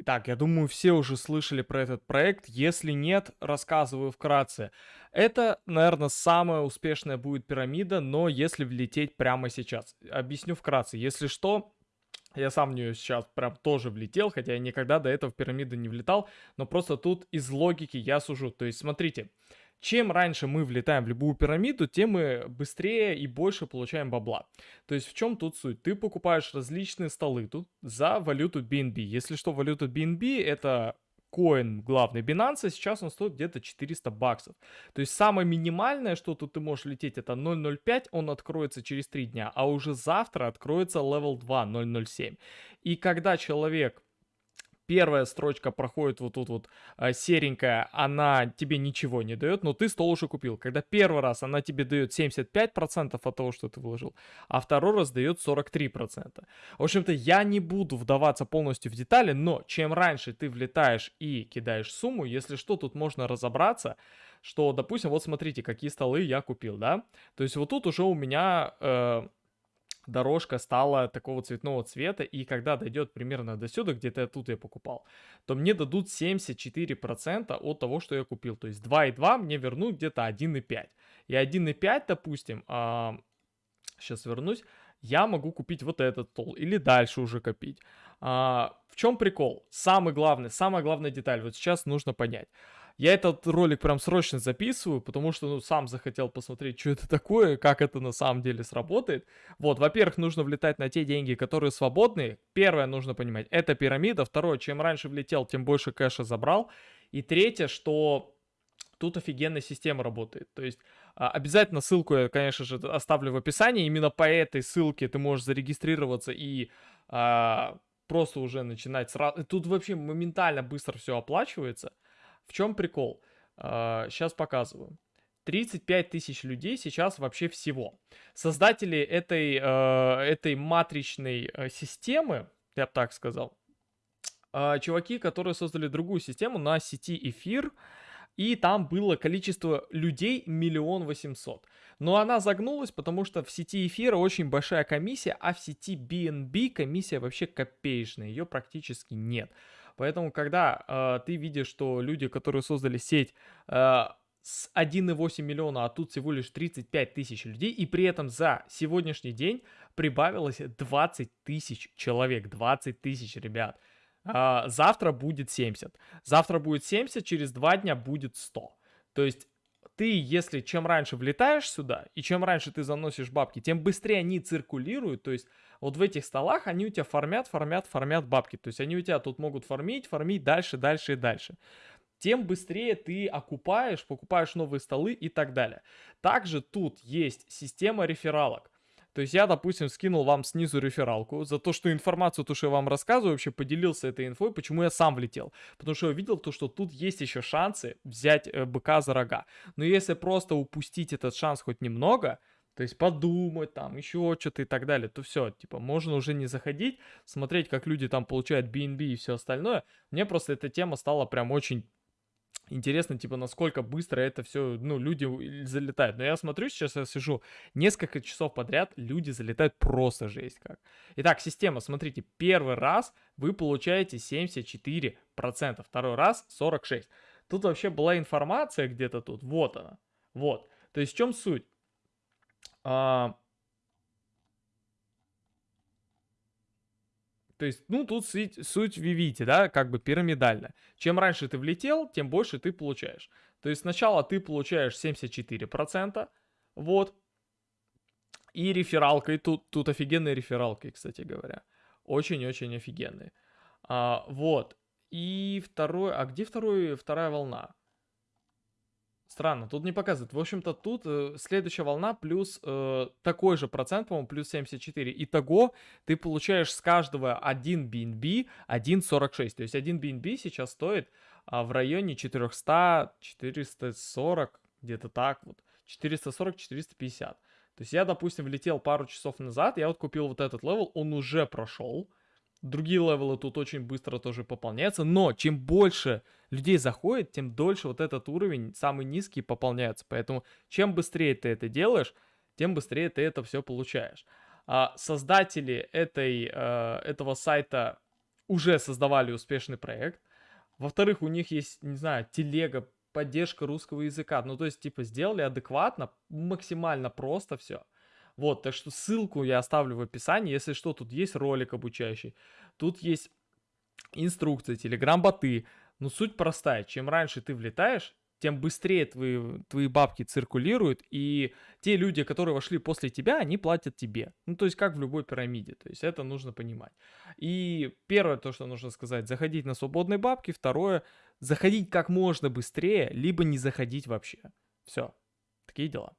Итак, я думаю, все уже слышали про этот проект. Если нет, рассказываю вкратце. Это, наверное, самая успешная будет пирамида, но если влететь прямо сейчас. Объясню вкратце. Если что, я сам в нее сейчас прям тоже влетел, хотя я никогда до этого в пирамиду не влетал, но просто тут из логики я сужу. То есть, смотрите, чем раньше мы влетаем в любую пирамиду, тем мы быстрее и больше получаем бабла. То есть в чем тут суть? Ты покупаешь различные столы тут за валюту BNB. Если что, валюта BNB это коин главный Binance, сейчас он стоит где-то 400 баксов. То есть самое минимальное, что тут ты можешь лететь, это 0.05, он откроется через 3 дня, а уже завтра откроется level 2, 0.07. И когда человек первая строчка проходит вот тут вот э, серенькая, она тебе ничего не дает, но ты стол уже купил. Когда первый раз она тебе дает 75% от того, что ты вложил, а второй раз дает 43%. В общем-то, я не буду вдаваться полностью в детали, но чем раньше ты влетаешь и кидаешь сумму, если что, тут можно разобраться, что, допустим, вот смотрите, какие столы я купил, да? То есть вот тут уже у меня... Э, дорожка стала такого цветного цвета, и когда дойдет примерно до сюда, где-то тут я покупал, то мне дадут 74% от того, что я купил. То есть 2,2 мне вернут где-то 1,5. И 1,5, допустим, а, сейчас вернусь, я могу купить вот этот стол или дальше уже копить. А, в чем прикол? Самый главный, самая главная деталь, вот сейчас нужно понять. Я этот ролик прям срочно записываю, потому что, ну, сам захотел посмотреть, что это такое, как это на самом деле сработает. Вот, во-первых, нужно влетать на те деньги, которые свободные. Первое, нужно понимать, это пирамида. Второе, чем раньше влетел, тем больше кэша забрал. И третье, что тут офигенная система работает. То есть а, обязательно ссылку я, конечно же, оставлю в описании. Именно по этой ссылке ты можешь зарегистрироваться и а, просто уже начинать сразу. Тут вообще моментально быстро все оплачивается. В чем прикол? Сейчас а, показываю. 35 тысяч людей сейчас вообще всего. Создатели этой, а, этой матричной а, системы, я бы так сказал, чуваки, которые создали другую систему на сети эфир, и там было количество людей миллион восемьсот. Но она загнулась, потому что в сети эфира очень большая комиссия, а в сети BNB комиссия вообще копеечная, ее практически нет. Поэтому, когда э, ты видишь, что люди, которые создали сеть, э, с 1,8 миллиона, а тут всего лишь 35 тысяч людей, и при этом за сегодняшний день прибавилось 20 тысяч человек, 20 тысяч ребят. А, завтра будет 70. Завтра будет 70, через 2 дня будет 100. То есть ты, если чем раньше влетаешь сюда, и чем раньше ты заносишь бабки, тем быстрее они циркулируют, то есть вот в этих столах они у тебя формят, формят, формят бабки, то есть они у тебя тут могут формить, формить дальше, дальше и дальше тем быстрее ты окупаешь, покупаешь новые столы и так далее. Также тут есть система рефералок. То есть я, допустим, скинул вам снизу рефералку за то, что информацию, то, что я вам рассказываю, вообще поделился этой инфой, почему я сам влетел. Потому что я увидел то, что тут есть еще шансы взять э, быка за рога. Но если просто упустить этот шанс хоть немного, то есть подумать там, еще что-то и так далее, то все, типа, можно уже не заходить, смотреть, как люди там получают BNB и все остальное. Мне просто эта тема стала прям очень Интересно, типа, насколько быстро это все, ну, люди залетают. Но я смотрю, сейчас я сижу несколько часов подряд, люди залетают просто жесть как. Итак, система, смотрите, первый раз вы получаете 74%, второй раз 46%. Тут вообще была информация где-то тут, вот она, вот. То есть в чем суть? А, То есть, ну, тут суть, суть вы видите, да, как бы пирамидально. Чем раньше ты влетел, тем больше ты получаешь. То есть сначала ты получаешь 74%, вот, и рефералкой, тут, тут офигенные рефералки, кстати говоря. Очень-очень офигенные. А, вот. И второй, а где второй, вторая волна? Странно, тут не показывает. В общем-то, тут э, следующая волна плюс э, такой же процент, по-моему, плюс 74. Итого ты получаешь с каждого 1 BNB 1.46. То есть 1 BNB сейчас стоит а, в районе 400, 440, где-то так вот. 440-450. То есть я, допустим, влетел пару часов назад, я вот купил вот этот level, он уже прошел. Другие level ы тут очень быстро тоже пополняются, но чем больше людей заходит, тем дольше вот этот уровень, самый низкий, пополняется. Поэтому чем быстрее ты это делаешь, тем быстрее ты это все получаешь. А создатели этой, э, этого сайта уже создавали успешный проект. Во-вторых, у них есть, не знаю, телега, поддержка русского языка. Ну, то есть, типа, сделали адекватно, максимально просто все. Вот, так что ссылку я оставлю в описании. Если что, тут есть ролик обучающий. Тут есть инструкции, телеграм-боты. Но суть простая. Чем раньше ты влетаешь, тем быстрее твои, твои бабки циркулируют, и те люди, которые вошли после тебя, они платят тебе. Ну, то есть, как в любой пирамиде, то есть, это нужно понимать. И первое, то, что нужно сказать, заходить на свободные бабки, второе, заходить как можно быстрее, либо не заходить вообще. Все, такие дела.